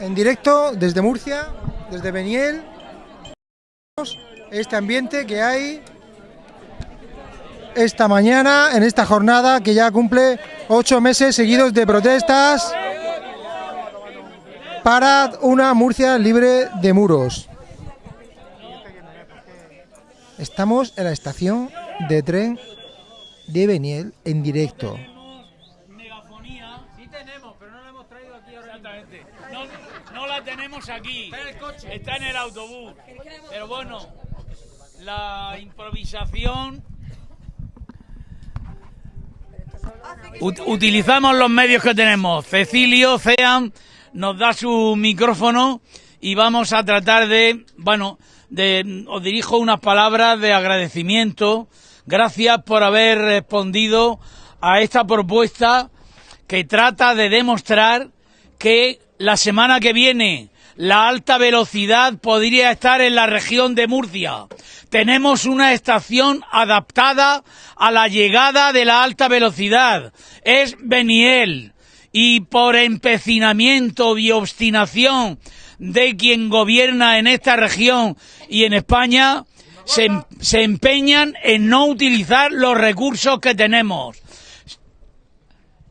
en directo desde Murcia, desde Beniel, este ambiente que hay esta mañana, en esta jornada que ya cumple ocho meses seguidos de protestas para una Murcia libre de muros. Estamos en la estación de tren de Beniel en directo. Sí tenemos, pero no la hemos traído aquí ahora Exactamente. No, aquí. Está en el coche. Está en el autobús. Pero bueno, la improvisación... Ut- utilizamos los medios que tenemos. Cecilio, Cean, nos da su micrófono y vamos a tratar de, bueno, de, os dirijo unas palabras de agradecimiento. Gracias por haber respondido a esta propuesta que trata de demostrar que la semana que viene la alta velocidad podría estar en la región de Murcia. Tenemos una estación adaptada a la llegada de la alta velocidad. Es Beniel. Y por empecinamiento y obstinación de quien gobierna en esta región y en España, se, em- se empeñan en no utilizar los recursos que tenemos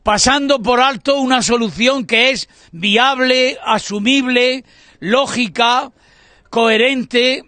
pasando por alto una solución que es viable, asumible, lógica, coherente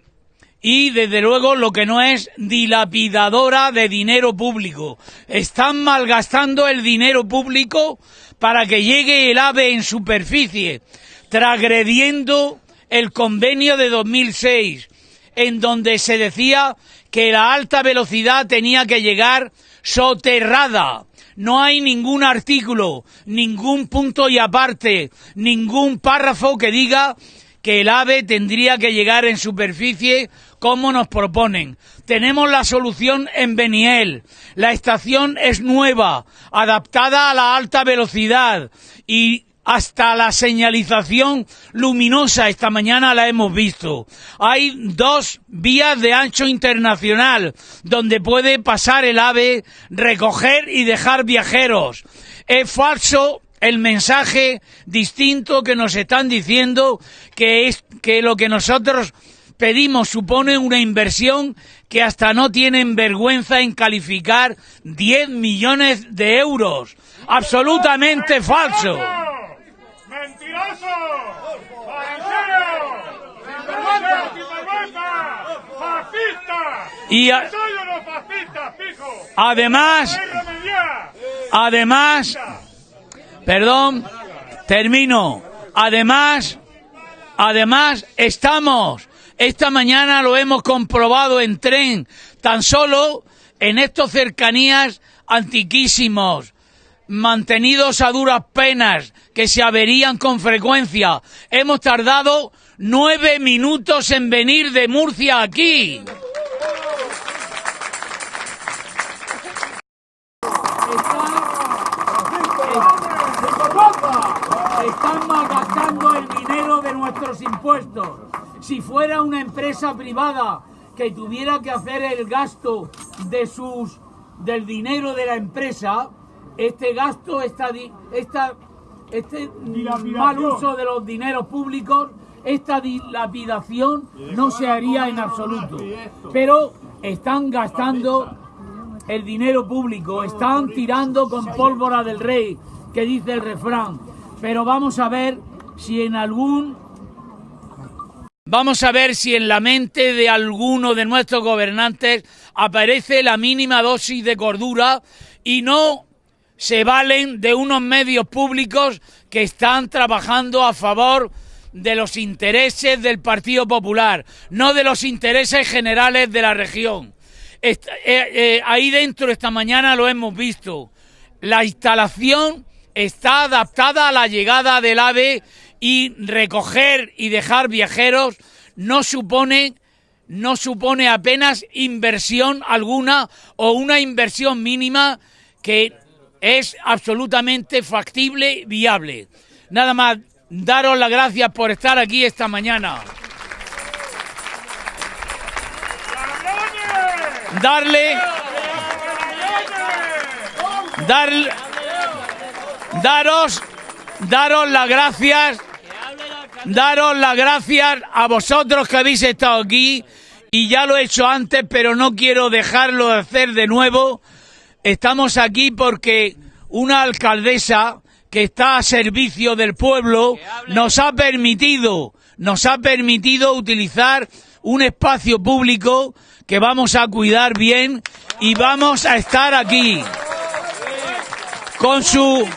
y desde luego lo que no es dilapidadora de dinero público. Están malgastando el dinero público para que llegue el AVE en superficie, transgrediendo el convenio de 2006, en donde se decía que la alta velocidad tenía que llegar soterrada. No hay ningún artículo, ningún punto y aparte, ningún párrafo que diga que el AVE tendría que llegar en superficie como nos proponen. Tenemos la solución en Beniel. La estación es nueva, adaptada a la alta velocidad y hasta la señalización luminosa esta mañana la hemos visto. Hay dos vías de ancho internacional donde puede pasar el ave, recoger y dejar viajeros. Es falso el mensaje distinto que nos están diciendo que es que lo que nosotros pedimos supone una inversión que hasta no tienen vergüenza en calificar 10 millones de euros. Absolutamente falso. Y además, además, perdón, termino. Además, además estamos, esta mañana lo hemos comprobado en tren, tan solo en estos cercanías antiquísimos, mantenidos a duras penas, que se averían con frecuencia. Hemos tardado nueve minutos en venir de Murcia aquí. Están malgastando el dinero de nuestros impuestos. Si fuera una empresa privada que tuviera que hacer el gasto del dinero de la empresa, este gasto, esta, esta, este mal uso de los dineros públicos, esta dilapidación no se haría en absoluto. Pero están gastando el dinero público, están tirando con pólvora del rey, que dice el refrán. Pero vamos a ver si en algún... Vamos a ver si en la mente de alguno de nuestros gobernantes aparece la mínima dosis de cordura y no se valen de unos medios públicos que están trabajando a favor de los intereses del Partido Popular, no de los intereses generales de la región. Eh, eh, ahí dentro esta mañana lo hemos visto. La instalación está adaptada a la llegada del AVE y recoger y dejar viajeros no supone no supone apenas inversión alguna o una inversión mínima que es absolutamente factible viable. Nada más, daros las gracias por estar aquí esta mañana. Darle, darle, daros, daros las gracias, daros las gracias a vosotros que habéis estado aquí y ya lo he hecho antes, pero no quiero dejarlo de hacer de nuevo. Estamos aquí porque una alcaldesa que está a servicio del pueblo nos ha permitido, nos ha permitido utilizar un espacio público que vamos a cuidar bien y vamos a estar aquí con su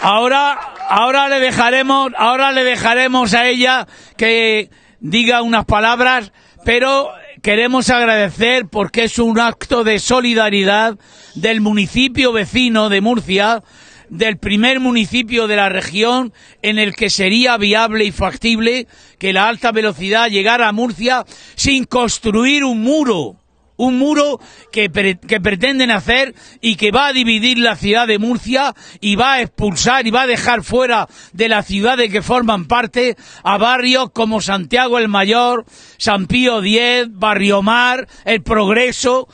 Ahora, ahora le dejaremos, ahora le dejaremos a ella que diga unas palabras, pero queremos agradecer porque es un acto de solidaridad del municipio vecino de Murcia, del primer municipio de la región en el que sería viable y factible que la alta velocidad llegara a Murcia sin construir un muro un muro que, pretenden hacer y que va a dividir la ciudad de Murcia y va a expulsar y va a dejar fuera de la ciudad de que forman parte a barrios como Santiago el Mayor, San Pío X, Barrio Mar, El Progreso,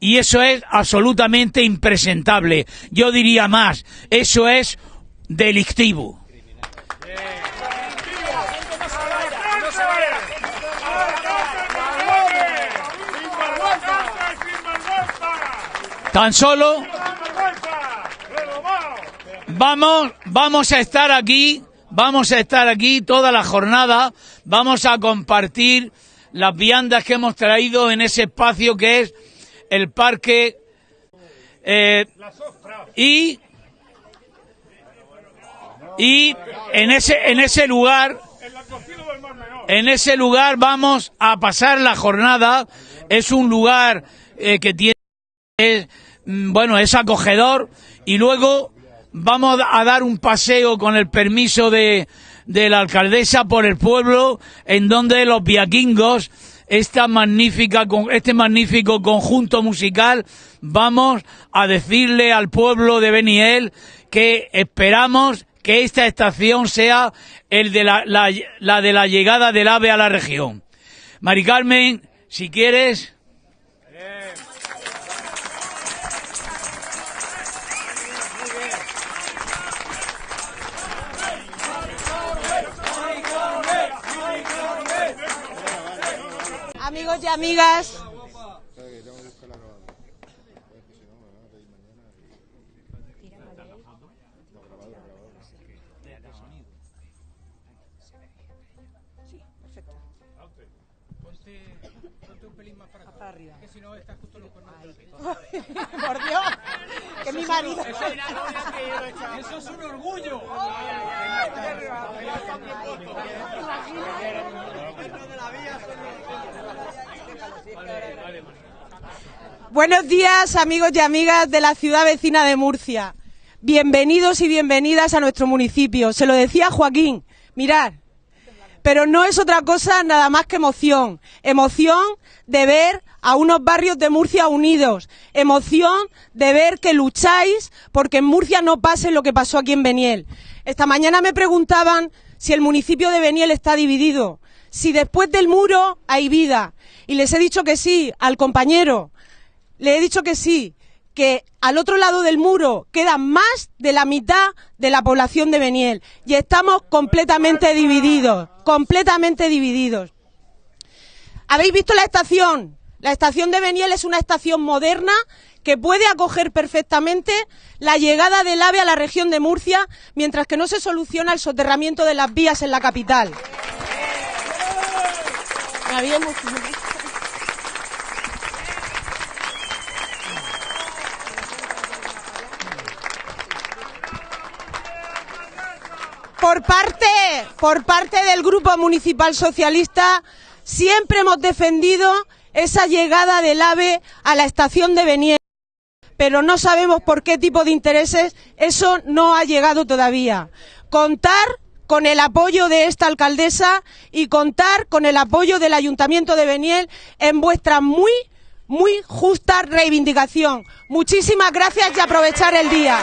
y eso es absolutamente impresentable. Yo diría más, eso es delictivo. Tan solo vamos, vamos a estar aquí, vamos a estar aquí toda la jornada, vamos a compartir las viandas que hemos traído en ese espacio que es el parque eh, y y en ese en ese lugar en ese lugar vamos a pasar la jornada. Es un lugar eh, que tiene Mm, bueno, es acogedor y luego vamos a dar un paseo con el permiso de, de la alcaldesa por el pueblo en donde los viaquingos esta magnífica, este magnífico conjunto musical, vamos a decirle al pueblo de Beniel que esperamos que esta estación sea el de la, la, la de la llegada del ave a la región. Mari Carmen, si quieres. Amigos amigas. Por Dios, que mi marido. Eso es un orgullo. Buenos amigos y amigas de la ciudad vecina de Murcia. Bienvenidos y bienvenidas a nuestro municipio. Se lo decía Joaquín. Mirad, pero no es otra cosa nada más que emoción. Emoción de ver a unos barrios de Murcia unidos. Emoción de ver que lucháis porque en Murcia no pase lo que pasó aquí en Beniel. Esta mañana me preguntaban si el municipio de Beniel está dividido, si después del muro hay vida. Y les he dicho que sí al compañero. Le he dicho que sí, que al otro lado del muro queda más de la mitad de la población de Beniel y estamos completamente divididos, completamente divididos. ¿Habéis visto la estación? La estación de Beniel es una estación moderna que puede acoger perfectamente la llegada del AVE a la región de Murcia mientras que no se soluciona el soterramiento de las vías en la capital. Por parte, por parte del Grupo Municipal Socialista, siempre hemos defendido esa llegada del AVE a la estación de Beniel, pero no sabemos por qué tipo de intereses eso no ha llegado todavía. Contar con el apoyo de esta alcaldesa y contar con el apoyo del Ayuntamiento de Beniel en vuestra muy, muy justa reivindicación. Muchísimas gracias y aprovechar el día.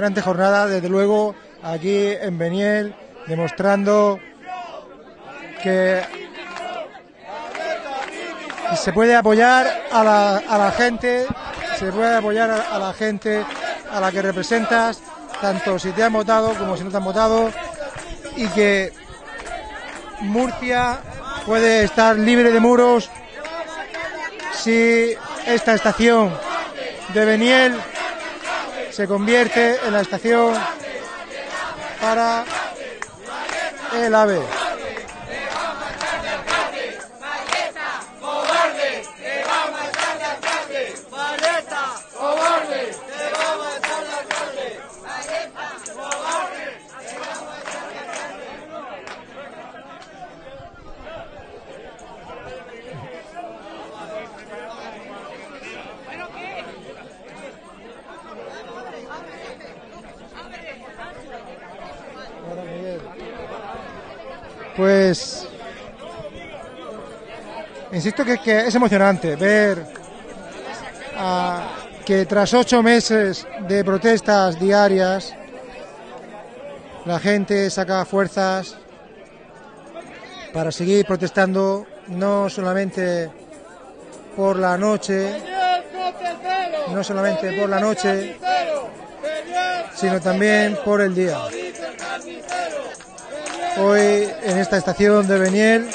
Emocionante jornada, desde luego, aquí en Beniel, demostrando que se puede apoyar a la, a la gente, se puede apoyar a, a la gente a la que representas, tanto si te han votado como si no te han votado, y que Murcia puede estar libre de muros si esta estación de Beniel se convierte en la estación para el AVE. insisto que, es emocionante ver que tras ocho meses de protestas diarias la gente saca fuerzas para seguir protestando no solamente por la noche, no solamente por la noche, sino también por el día. Hoy en esta estación de Beniel,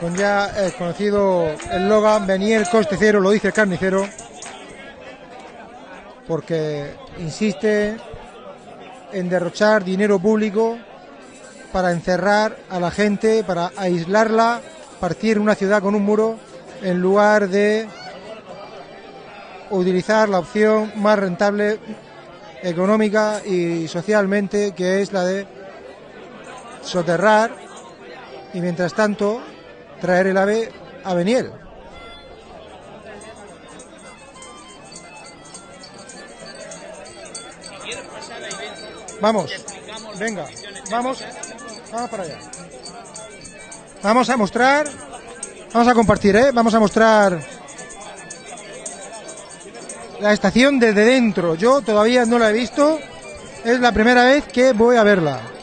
con ya el conocido eslogan Beniel coste cero, lo dice el carnicero, porque insiste en derrochar dinero público para encerrar a la gente, para aislarla, partir una ciudad con un muro, en lugar de utilizar la opción más rentable económica y socialmente, que es la de soterrar y mientras tanto traer el ave a Beniel. Vamos, venga, vamos, vamos para allá. Vamos a mostrar, vamos a compartir, ¿eh? Vamos a mostrar la estación desde dentro. Yo todavía no la he visto, es la primera vez que voy a verla.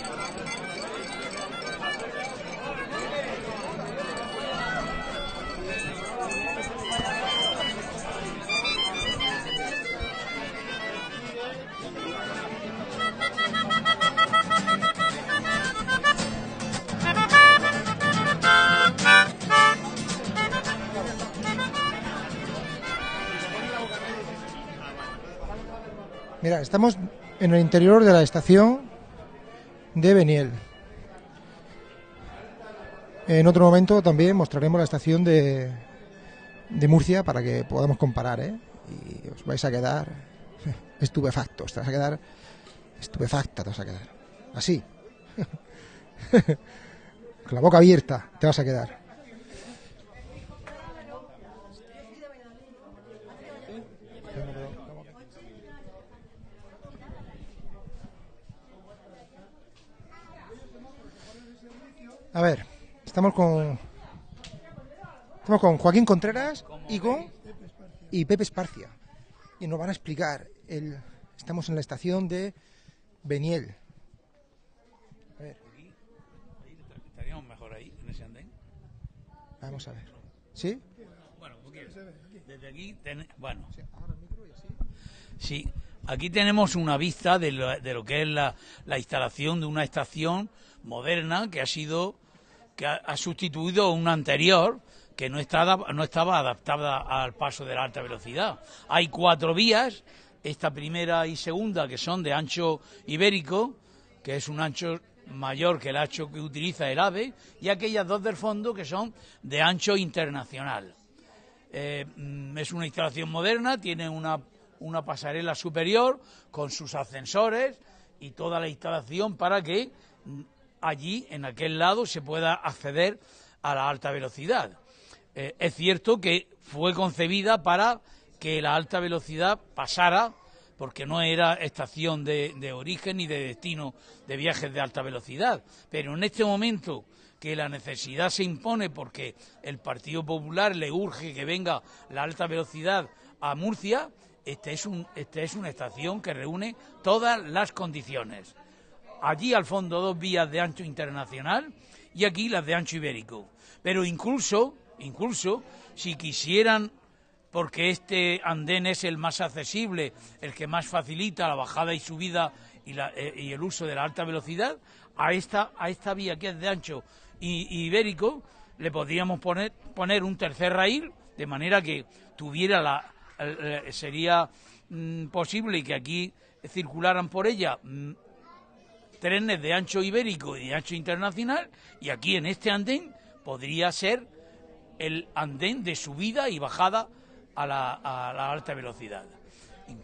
Mira, estamos en el interior de la estación de Beniel. En otro momento también mostraremos la estación de, de Murcia para que podamos comparar, ¿eh? Y os vais a quedar estupefactos, te vas a quedar estupefacta, te vas a quedar. Así. Con la boca abierta te vas a quedar. A ver, estamos con estamos con Joaquín Contreras y con y Pepe Esparcia y nos van a explicar el estamos en la estación de Beniel. A ver, Estaríamos mejor ahí, en ese andén. vamos a ver. ¿Sí? Bueno, desde aquí, ten- bueno, sí, aquí tenemos una vista de lo, de lo que es la, la instalación de una estación moderna que ha sido, que ha, sustituido una anterior que no estaba, no estaba adaptada al paso de la alta velocidad. Hay cuatro vías, esta primera y segunda que son de ancho ibérico, que es un ancho mayor que el ancho que utiliza el AVE, y aquellas dos del fondo que son de ancho internacional. Eh, es una instalación moderna, tiene una, una pasarela superior con sus ascensores y toda la instalación para que allí, en aquel lado, se pueda acceder a la alta velocidad. Eh, es cierto que fue concebida para que la alta velocidad pasara, porque no era estación de, origen ni de destino de viajes de alta velocidad. Pero en este momento que la necesidad se impone porque el Partido Popular le urge que venga la alta velocidad a Murcia, esta es, este es una estación que reúne todas las condiciones. Allí al fondo dos vías de ancho internacional y aquí las de ancho ibérico. Pero incluso, incluso, si quisieran, porque este andén es el más accesible, el que más facilita la bajada y subida y, eh, el uso de la alta velocidad, a esta, a esta vía que es de ancho y, ibérico le podríamos poner, poner un tercer raíl de manera que tuviera la sería mm, posible que aquí circularan por ella mm, trenes de ancho ibérico y de ancho internacional y aquí en este andén podría ser el andén de subida y bajada a la, a la alta velocidad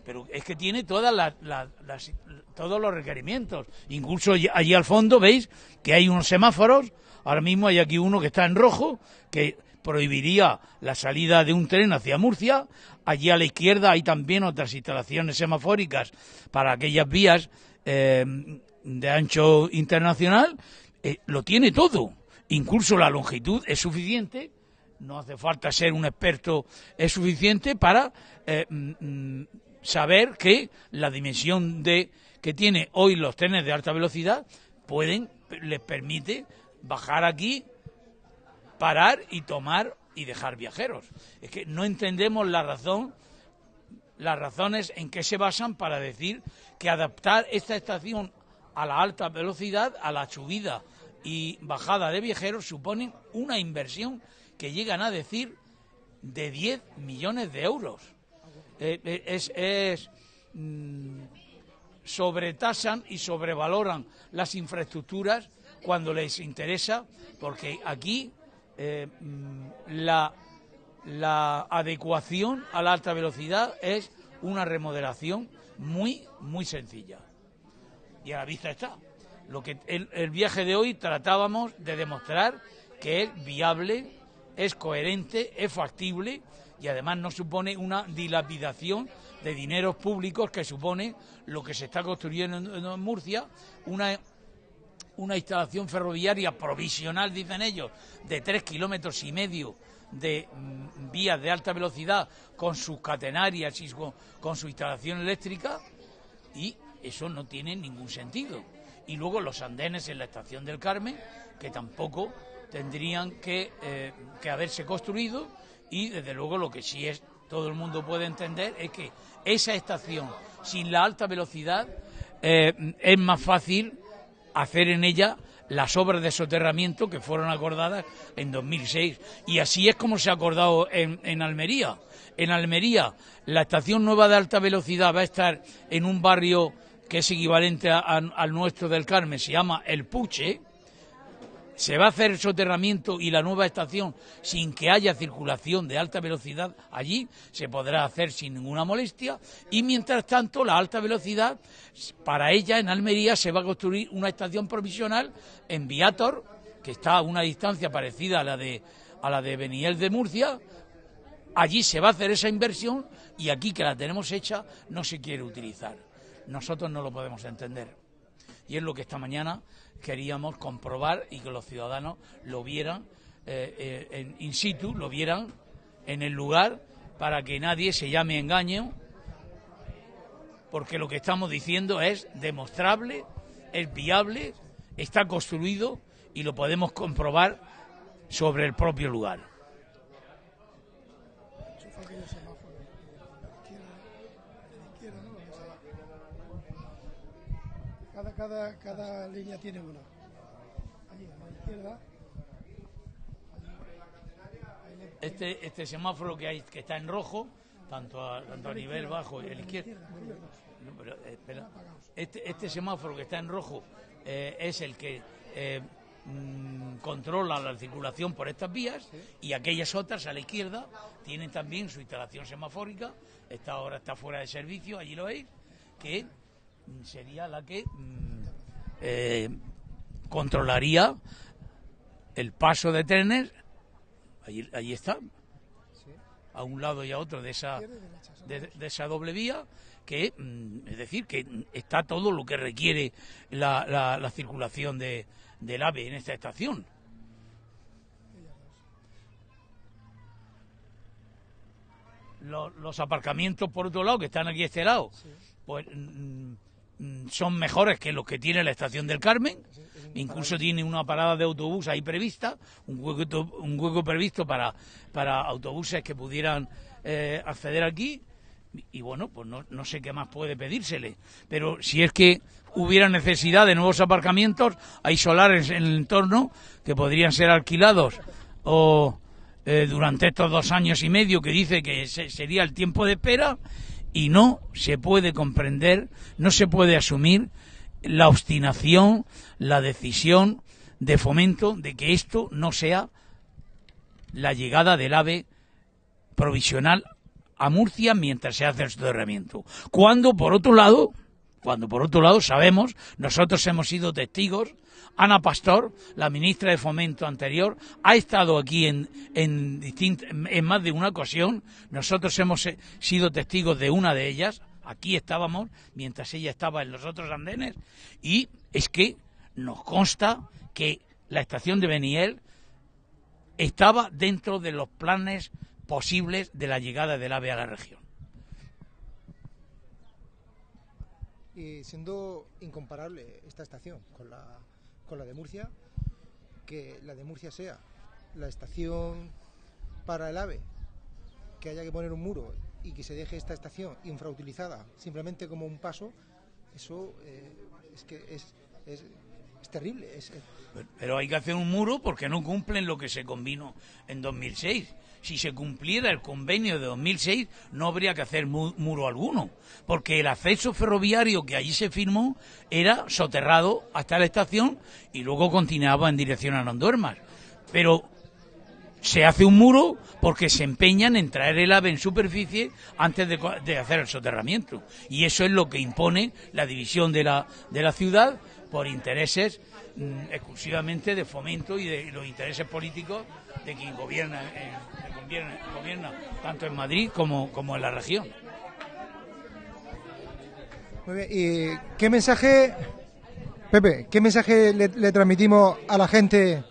pero es que tiene todas las, todos los requerimientos. Incluso allí al fondo veis que hay unos semáforos. Ahora mismo hay aquí uno que está en rojo, que prohibiría la salida de un tren hacia Murcia. Allí a la izquierda hay también otras instalaciones semafóricas para aquellas vías eh, de ancho internacional. Eh, lo tiene todo. Incluso la longitud es suficiente. No hace falta ser un experto, es suficiente para eh, mm, mm, saber que la dimensión de que tiene hoy los trenes de alta velocidad pueden les permite bajar aquí, parar y tomar y dejar viajeros. Es que no entendemos la razón las razones en que se basan para decir que adaptar esta estación a la alta velocidad, a la subida y bajada de viajeros suponen una inversión que llegan a decir de 10 millones de euros. Eh, eh, mm, sobretasan y sobrevaloran las infraestructuras cuando les interesa, porque aquí eh, mm, la adecuación a la alta velocidad es una remodelación muy, muy sencilla. Y a la vista está. Lo que el, viaje de hoy tratábamos de demostrar que es viable, es coherente, es factible y además no supone una dilapidación de dineros públicos que supone lo que se está construyendo en, Murcia, una, una instalación ferroviaria provisional, dicen ellos, de tres kilómetros y medio de mm, vías de alta velocidad con sus catenarias y con su instalación eléctrica y eso no tiene ningún sentido. Y luego los andenes en la estación del Carmen, que tampoco tendrían que, eh, que haberse construido y desde luego lo que sí es todo el mundo puede entender es que esa estación sin la alta velocidad eh, es más fácil hacer en ella las obras de soterramiento que fueron acordadas en 2006 y así es como se ha acordado en, en Almería. En Almería la estación nueva de alta velocidad va a estar en un barrio que es equivalente al nuestro del Carmen, se llama El Puche, se va a hacer el soterramiento y la nueva estación sin que haya circulación de alta velocidad allí, se podrá hacer sin ninguna molestia y mientras tanto la alta velocidad, para ella en Almería se va a construir una estación provisional en Viator, que está a una distancia parecida a la de, a la de Beniel de Murcia, allí se va a hacer esa inversión y aquí que la tenemos hecha no se quiere utilizar. Nosotros no lo podemos entender. Y es lo que esta mañana queríamos comprobar y que los ciudadanos lo vieran eh, eh, en in situ, lo vieran en el lugar para que nadie se llame engaño, porque lo que estamos diciendo es demostrable, es viable, está construido y lo podemos comprobar sobre el propio lugar. Cada, cada, línea tiene una. Allí, a la izquierda. Este, este semáforo que hay que está en rojo, tanto a, tanto a nivel bajo y a la izquierda. pero, eh, espera. Este, este semáforo que está en rojo eh, es el que eh, mm, controla la circulación por estas vías y aquellas otras a la izquierda tienen también su instalación semafórica. Esta ahora está fuera de servicio, allí lo veis, que sería la que mm, eh, controlaría el paso de trenes. Allí, está, a un lado y a otro de esa, de, esa doble vía, que mm, es decir, que está todo lo que requiere la, la, la circulación de, del AVE en esta estación. Los, los, aparcamientos, por otro lado, que están aquí a este lado, pues mm, son mejores que los que tiene la estación del Carmen. Incluso tiene una parada de autobús ahí prevista, un hueco, un hueco previsto para, para autobuses que pudieran eh, acceder aquí. Y, bueno, pues no, no sé qué más puede pedírsele. Pero si es que hubiera necesidad de nuevos aparcamientos, hay solares en el entorno que podrían ser alquilados o eh, durante estos dos años y medio que dice que se- sería el tiempo de espera y no se puede comprender, no se puede asumir la obstinación, la decisión de fomento de que esto no sea la llegada del AVE provisional a Murcia mientras se hace el soterramiento. Cuando, por otro lado, cuando por otro lado sabemos, nosotros hemos sido testigos, Ana Pastor, la ministra de Fomento anterior, ha estado aquí en, en, más de una ocasión, nosotros hemos eh, sido testigos de una de ellas, aquí estábamos, mientras ella estaba en los otros andenes, y es que nos consta que la estación de Beniel estaba dentro de los planes posibles de la llegada del AVE a la región. Y siendo incomparable esta estación con la, con la de Murcia, que la de Murcia sea la estación para el AVE, que haya que poner un muro y que se deje esta estación infrautilizada simplemente como un paso, eso eh, es que es, es, es terrible. Es, Pero hay que hacer un muro porque no cumplen lo que se convino en 2006. Si se cumpliera el convenio de 2006, no habría que hacer mu- muro alguno, porque el acceso ferroviario que allí se firmó era soterrado hasta la estación y luego continuaba en dirección a Nonduermas. Pero se hace un muro porque se empeñan en traer el ave en superficie antes de, de hacer el soterramiento. Y eso es lo que impone la división de la, de la ciudad por intereses mm, exclusivamente de fomento y de los intereses políticos de quien gobierna, gobierna tanto en Madrid como, en la región. Muy bien, ¿y qué mensaje, Pepe, qué mensaje le, transmitimos a la gente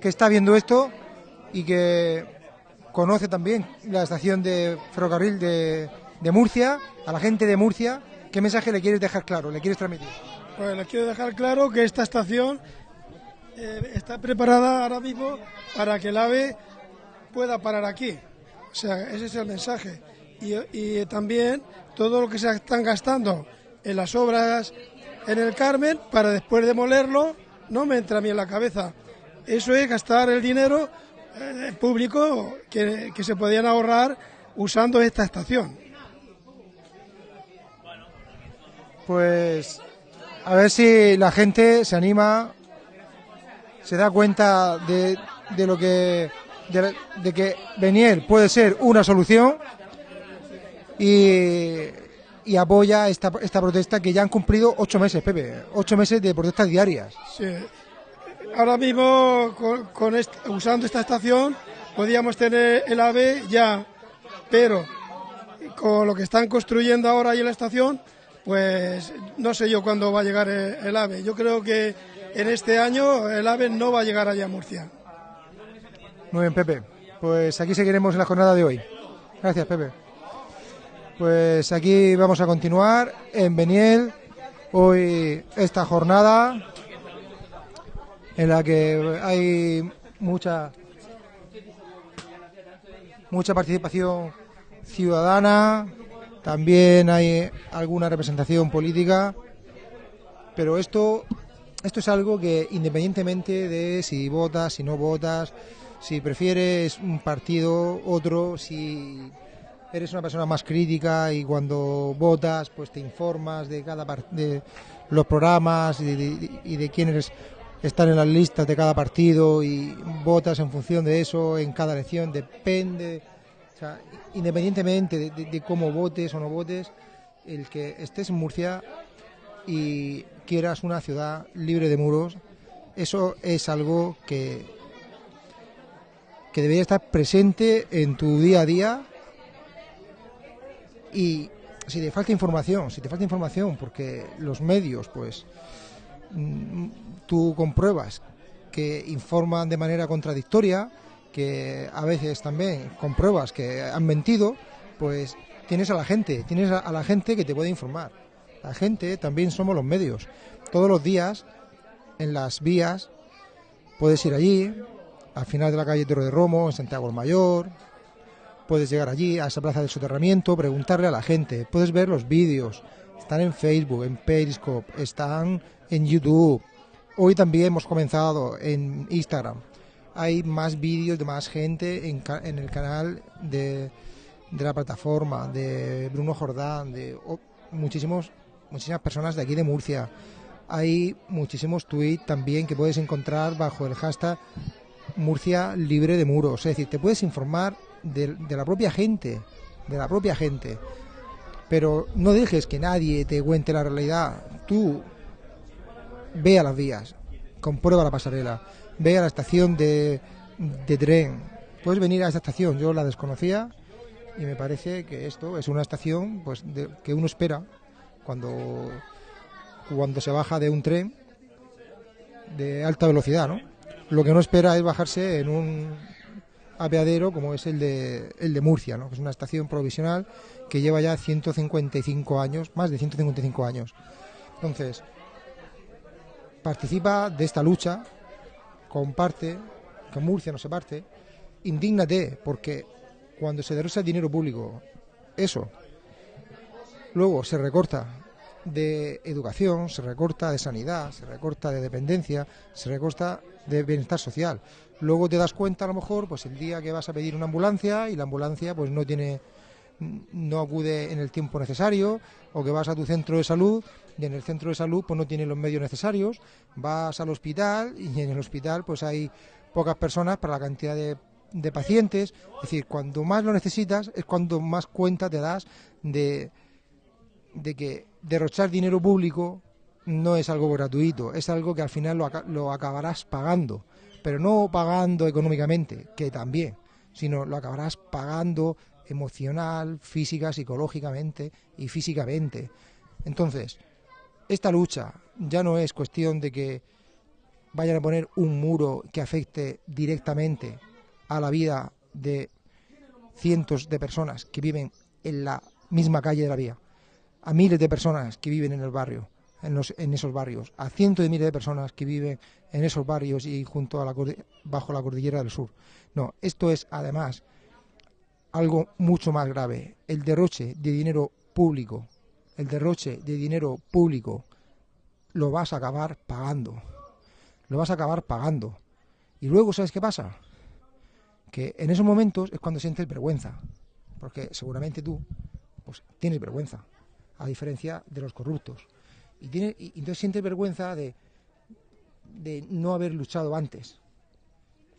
que está viendo esto y que conoce también la estación de ferrocarril de Murcia, a la gente de Murcia? ¿Qué mensaje le quieres dejar claro, le quieres transmitir? Pues les quiero dejar claro que esta estación eh, está preparada ahora mismo para que el AVE pueda parar aquí. O sea, ese es el mensaje. Y, y también todo lo que se están gastando en las obras en el Carmen para después demolerlo no me entra a mí en la cabeza. Eso es gastar el dinero eh, público que, que se podían ahorrar usando esta estación. Pues a ver si la gente se anima, se da cuenta de, de lo que de, que puede ser una solución y, apoya esta, esta protesta que ya han cumplido ocho meses, Pepe, ocho meses de protestas diarias. Sí. Ahora mismo, con, con est- usando esta estación, podíamos tener el AVE ya, pero con lo que están construyendo ahora ahí en la estación, pues no sé yo cuándo va a llegar el, AVE. Yo creo que en este año el AVE no va a llegar allá a Murcia. Muy bien, Pepe. Pues aquí seguiremos en la jornada de hoy. Gracias, Pepe. Pues aquí vamos a continuar en Beniel. Hoy esta jornada en la que hay mucha mucha participación ciudadana, también hay alguna representación política, pero esto esto es algo que independientemente de si votas, si no votas, si prefieres un partido, otro, si eres una persona más crítica y cuando votas pues te informas de cada de los programas y de, y de quiénes están en las listas de cada partido y votas en función de eso en cada elección, depende, o sea, independientemente de, de- cómo votes o no votes, el que estés en Murcia y quieras una ciudad libre de muros, eso es algo que, que debería estar presente en tu día a día. Y si te falta información, si te falta información, porque los medios, pues, mm, tú compruebas que informan de manera contradictoria, que a veces también compruebas que han mentido, pues tienes a la gente, tienes a, a la gente que te puede informar. La gente también somos los medios. Todos los días, en las vías, puedes ir allí, al final de la calle Toro de Romo, en Santiago el Mayor, puedes llegar allí, a esa plaza de soterramiento, preguntarle a la gente, puedes ver los vídeos, están en Facebook, en Periscope, están en YouTube. Hoy también hemos comenzado en Instagram. Hay más vídeos de más gente en, en el canal de, la plataforma, de Bruno Jordán, de muchísimos, muchísimas personas de aquí de Murcia. Hay muchísimos tweets también que puedes encontrar bajo el hashtag Murcia libre de muros. Es decir, te puedes informar de, de la propia gente, de la propia gente. Pero no dejes que nadie te cuente la realidad. Tú ve a las vías, comprueba la pasarela, ve a la estación de, tren. Puedes venir a esta estación, yo la desconocía y me parece que esto es una estación pues de- que uno espera cuando cuando se baja de un tren de alta velocidad, ¿no? Lo que no espera es bajarse en un apeadero como es el de, el de Murcia, ¿no? que es una estación provisional que lleva ya 155 años, más de 155 años. Entonces, participa de esta lucha, comparte, que Murcia no se parte, indígnate, porque cuando se derrocha el dinero público, eso, luego se recorta de educación, se recorta de sanidad, se recorta de dependencia, se recorta de bienestar social. Luego te das cuenta a lo mejor, pues el día que vas a pedir una ambulancia y la ambulancia pues no tiene no acude en el tiempo necesario o que vas a tu centro de salud y en el centro de salud pues no tiene los medios necesarios, vas al hospital y en el hospital pues hay pocas personas para la cantidad de, de pacientes, es decir, cuando más lo necesitas es cuando más cuenta te das de, de que derrochar dinero público no es algo gratuito, es algo que al final lo, lo acabarás pagando, pero no pagando económicamente, que también, sino lo acabarás pagando emocional, física, psicológicamente y físicamente. Entonces, esta lucha ya no es cuestión de que vayan a poner un muro que afecte directamente a la vida de cientos de personas que viven en la misma calle de la vía, a miles de personas que viven en el barrio, en, los, en esos barrios, a cientos de miles de personas que viven en esos barrios y junto a la, bajo la cordillera del sur. No, esto es además algo mucho más grave, el derroche de dinero público, el derroche de dinero público lo vas a acabar pagando, lo vas a acabar pagando. Y luego, ¿sabes qué pasa? Que en esos momentos es cuando sientes vergüenza, porque seguramente tú pues, tienes vergüenza, a diferencia de los corruptos. Y, tiene, y entonces sientes vergüenza de, de no haber luchado antes,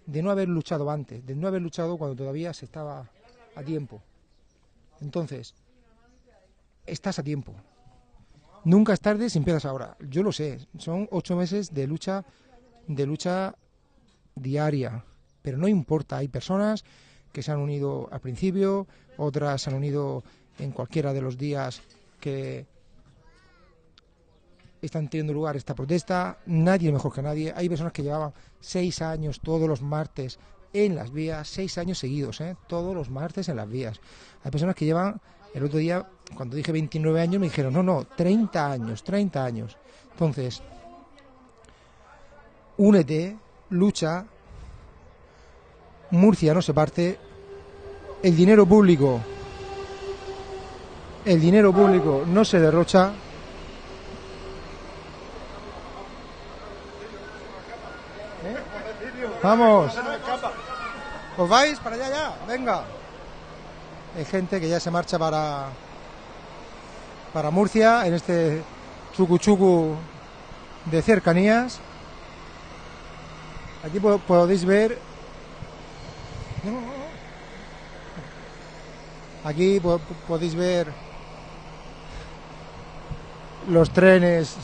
de no haber luchado antes, de no haber luchado cuando todavía se estaba a tiempo. Entonces, estás a tiempo. Nunca es tarde si empiezas ahora. Yo lo sé, son ocho meses de lucha, de lucha diaria, pero no importa. Hay personas que se han unido al principio, otras se han unido en cualquiera de los días que están teniendo lugar esta protesta. Nadie mejor que nadie. Hay personas que llevaban seis años todos los martes en las vías, seis años seguidos, ¿eh? todos los martes en las vías. Hay personas que llevan, el otro día, cuando dije 29 años, me dijeron, no, no, 30 años, 30 años. Entonces, únete, lucha, Murcia no se parte, el dinero público, el dinero público no se derrocha. Vamos. ¿Os vais para allá ya? Venga. Hay gente que ya se marcha para para Murcia en este chucu de cercanías. Aquí po- podéis ver. Aquí po- podéis ver los trenes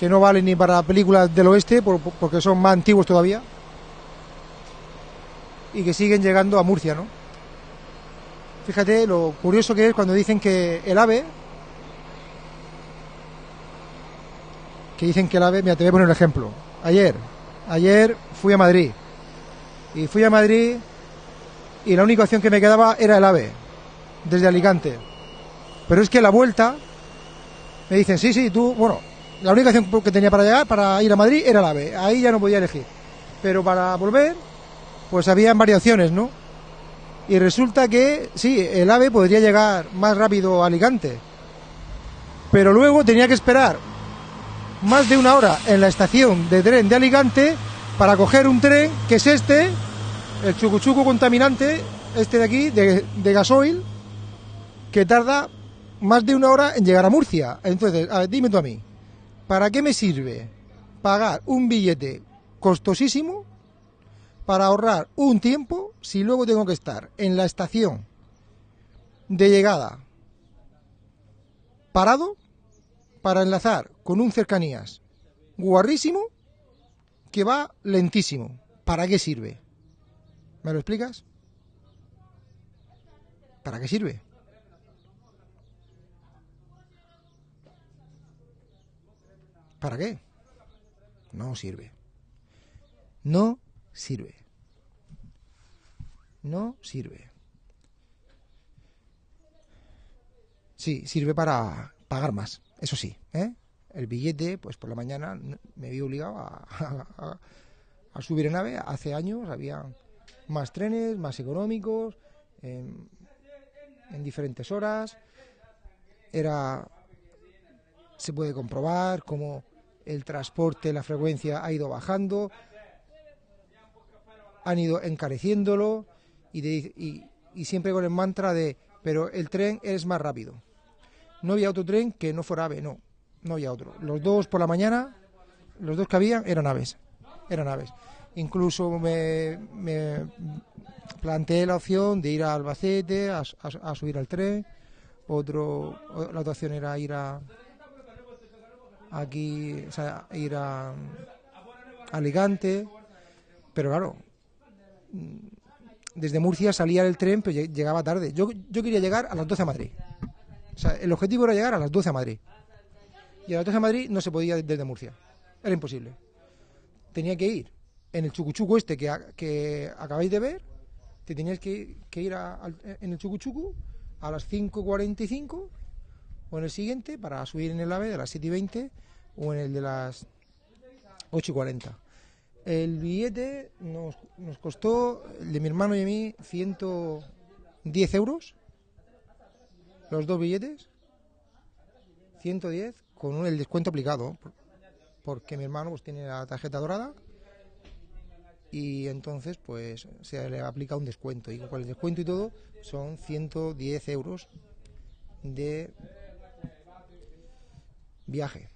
que no valen ni para películas del oeste por- por- porque son más antiguos todavía y que siguen llegando a Murcia, ¿no? Fíjate lo curioso que es cuando dicen que el AVE que dicen que el AVE, mira, te voy a poner un ejemplo. Ayer, ayer fui a Madrid y fui a Madrid y la única opción que me quedaba era el AVE, desde Alicante. Pero es que la vuelta me dicen, sí, sí, tú, bueno, la única opción que tenía para llegar, para ir a Madrid, era el AVE. Ahí ya no podía elegir. Pero para volver, pues había variaciones, ¿no? Y resulta que, sí, el AVE podría llegar más rápido a Alicante. Pero luego tenía que esperar más de una hora en la estación de tren de Alicante para coger un tren que es este, el chucuchuco contaminante, este de aquí, de, gasoil, que tarda más de una hora en llegar a Murcia. Entonces, dime tú a mí, ¿para qué me sirve pagar un billete costosísimo para ahorrar un tiempo si luego tengo que estar en la estación de llegada parado para enlazar con un cercanías guarrísimo que va lentísimo? ¿Para qué sirve? ¿Me lo explicas? ¿Para qué sirve? ¿Para qué? No sirve. No sirve. No sirve. Sí, sirve para pagar más, eso sí. ¿eh? El billete, pues por la mañana me vi obligado a, a- a subir en AVE. Hace años había más trenes, más económicos, en, en diferentes horas. Era se puede comprobar cómo el transporte, la frecuencia ha ido bajando, han ido encareciéndolo y, de- y- siempre con el mantra de, pero el tren es más rápido. No había otro tren que no fuera AVE, no, no había otro. Los dos por la mañana, los dos que habían eran aves, eran aves. Incluso me, planteé la opción de ir a Albacete a, a- a subir al tren. Otro, la otra opción era ir a, aquí, o sea, ir a Alicante, pero claro, desde Murcia salía el tren, pero lleg- llegaba tarde. Yo, yo quería llegar a las 12 a Madrid. O sea, el objetivo era llegar a las 12 a Madrid. Y a las 12 a Madrid no se podía desde Murcia. Era imposible. Tenía que ir en el chucuchuco este que, que acabáis de ver. Te tenías que, que ir a- en el chucuchuco a las 5.45 o en el siguiente para subir en el AVE de las 7 y 20 o en el de las 8 y 40. El billete nos, nos costó, el de mi hermano y a mí, 110 euros. Los dos billetes. 110 con el descuento aplicado. por- Porque mi hermano pues tiene la tarjeta dorada y entonces pues se le aplica un descuento. Y con el descuento y todo son 110 euros de viaje,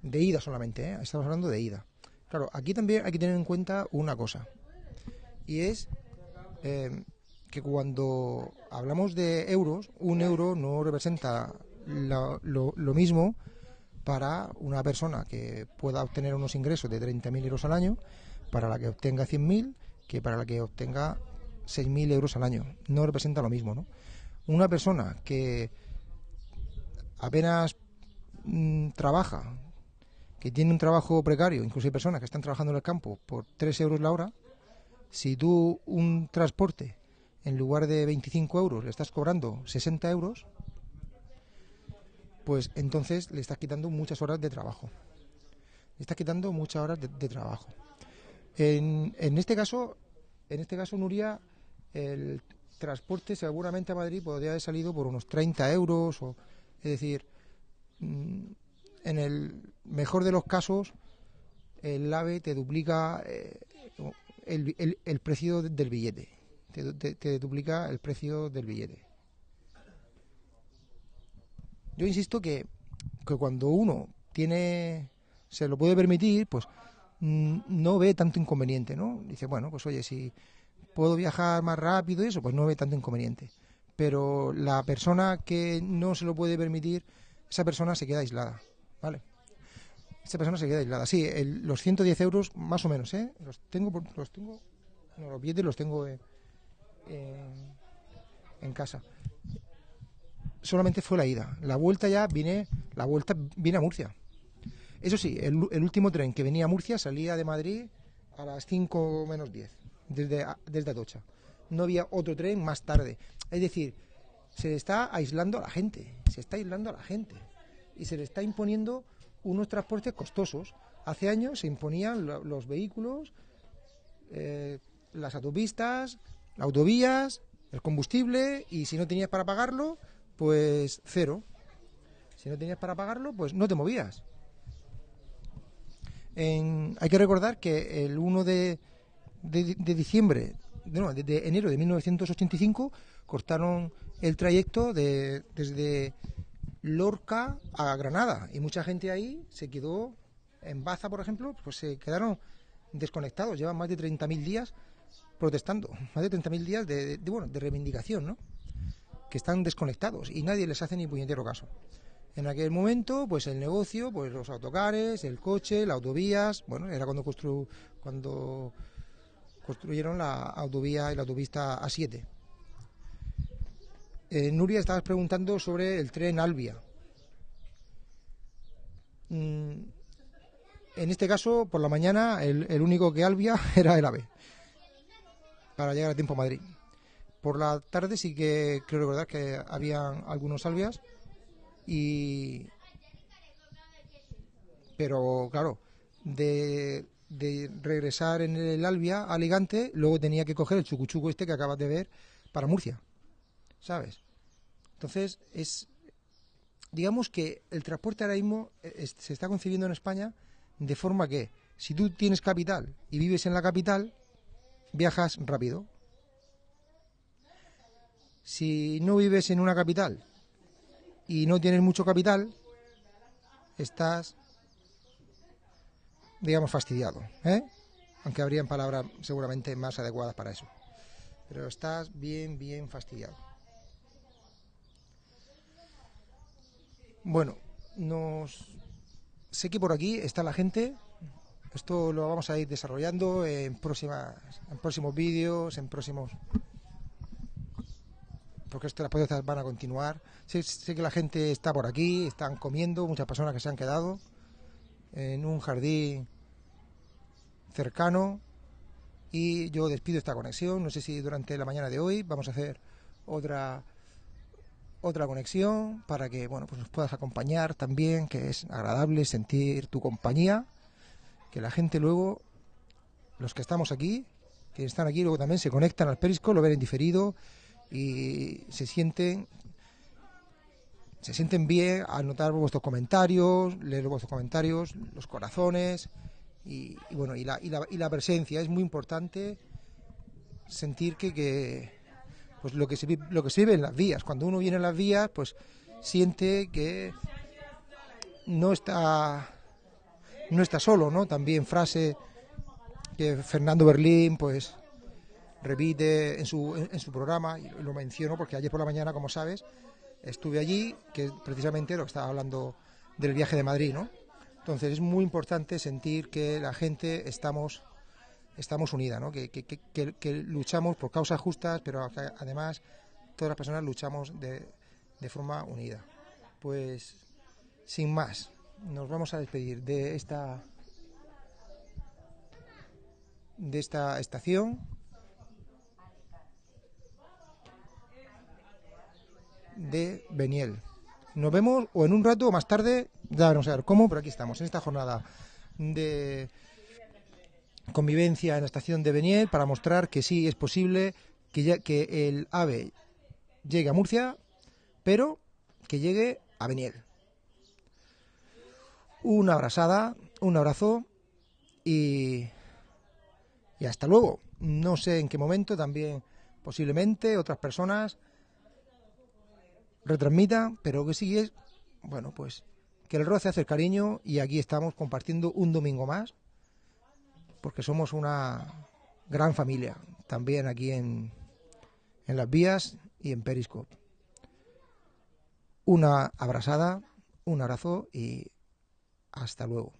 de ida solamente, ¿eh? estamos hablando de ida. Claro, aquí también hay que tener en cuenta una cosa, y es eh, que cuando hablamos de euros, un euro no representa lo mismo para una persona que pueda obtener unos ingresos de 30.000 euros al año, para la que obtenga 100.000, que para la que obtenga 6.000 euros al año. No representa lo mismo, ¿no? Una persona que apenas mm, trabaja, que tiene un trabajo precario, incluso hay personas que están trabajando en el campo por 3 euros la hora, si tú un transporte en lugar de 25 euros le estás cobrando 60 euros, pues entonces le estás quitando muchas horas de trabajo. Le estás quitando muchas horas de, de trabajo. En, en este caso, en este caso, Nuria, el transporte seguramente a Madrid podría haber salido por unos 30 euros, o, es decir, mm, en el mejor de los casos, el AVE te duplica eh, el, el- precio del billete. Te, te- te duplica el precio del billete. Yo insisto que, que cuando uno tiene, se lo puede permitir, pues mm, no ve tanto inconveniente, ¿no? Dice, bueno, pues oye, si puedo viajar más rápido y eso, pues no ve tanto inconveniente. Pero la persona que no se lo puede permitir, esa persona se queda aislada, ¿vale? Esa persona se queda aislada. Sí, el- los 110 euros, más o menos, ¿eh? Los tengo, los tengo, no, los billetes los tengo eh, en- casa. Solamente fue la ida. La vuelta ya vine, la vuelta viene a Murcia. Eso sí, el, el último tren que venía a Murcia salía de Madrid a las 5 menos 10, desde, desde Atocha. no había otro tren más tarde. Es decir, se está aislando a la gente, se está aislando a la gente y se le está imponiendo unos transportes costosos. Hace años se imponían lo- los vehículos, eh, las autopistas, las autovías, el combustible y si no tenías para pagarlo, pues cero. Si no tenías para pagarlo, pues no te movías. Hay que recordar que el 1 de, de- de diciembre, no, de, de enero de 1985, cortaron el trayecto de, desde Lorca a Granada y mucha gente ahí se quedó en Baza, por ejemplo, pues se quedaron desconectados. Llevan más de 30.000 días protestando, más de 30.000 días de, de- bueno, de reivindicación, ¿no? Que están desconectados y nadie les hace ni puñetero caso. En aquel momento, pues el negocio, pues los autocares, el coche, las autovías, bueno, era cuando constru cuando construyeron la autovía y la autopista A7. Eh, Nuria, estabas preguntando sobre el tren Albia. Mm, en este caso, por la mañana, el, único que Albia era el AVE, para llegar a tiempo a Madrid. Por la tarde sí que creo recordar que habían algunos Albias y pero claro de, de regresar en el Albia a Alicante luego tenía que coger el chucuchuco este que acabas de ver para Murcia sabes entonces es digamos que el transporte ahora mismo eh, se está concibiendo en España de forma que si tú tienes capital y vives en la capital viajas rápido si no vives en una capital y no tienes mucho capital, estás, digamos, fastidiado. ¿eh? Aunque habrían palabras seguramente más adecuadas para eso. Pero estás bien, bien fastidiado. Bueno, nos sé que por aquí está la gente. Esto lo vamos a ir desarrollando en próximas, en próximos vídeos, en próximos porque esto, las van a continuar. Sé que la gente está por aquí, están comiendo, muchas personas que se han quedado en un jardín cercano y yo despido esta conexión. No sé si durante la mañana de hoy vamos a hacer otra otra conexión para que bueno pues nos puedas acompañar también, que es agradable sentir tu compañía, que la gente luego, los que estamos aquí, que están aquí, luego también se conectan al Perisco, lo ven en diferido y se sienten se sienten bien al notar vuestros comentarios, leer vuestros comentarios, los corazones y, y bueno y la, y, la, y la presencia. Es muy importante sentir que, que pues lo que se lo que se vive en las vías cuando uno viene en las vías pues siente que no está no está solo no también frase que Fernando Berlín pues repite en su, en, su programa, y lo menciono porque ayer por la mañana, como sabes, estuve allí, que precisamente lo que estaba hablando del viaje de Madrid, ¿no? Entonces es muy importante sentir que la gente estamos, estamos unida, ¿no? Que, que- que- luchamos por causas justas, pero además todas las personas luchamos de, de forma unida. Pues sin más, nos vamos a despedir de esta de esta estación de Beniel. Nos vemos o en un rato o más tarde, ya no sé cómo, pero aquí estamos, en esta jornada de convivencia en la estación de Beniel para mostrar que sí es posible que, ya- que el AVE llegue a Murcia, pero que llegue a Beniel. Una abrazada, un abrazo y, y hasta luego. No sé en qué momento también posiblemente otras personas retransmitan, pero que sí es, bueno, pues que el roce hace el cariño y aquí estamos compartiendo un domingo más, porque somos una gran familia, también aquí en, en las vías y en Periscope. Una abrazada, un abrazo y hasta luego.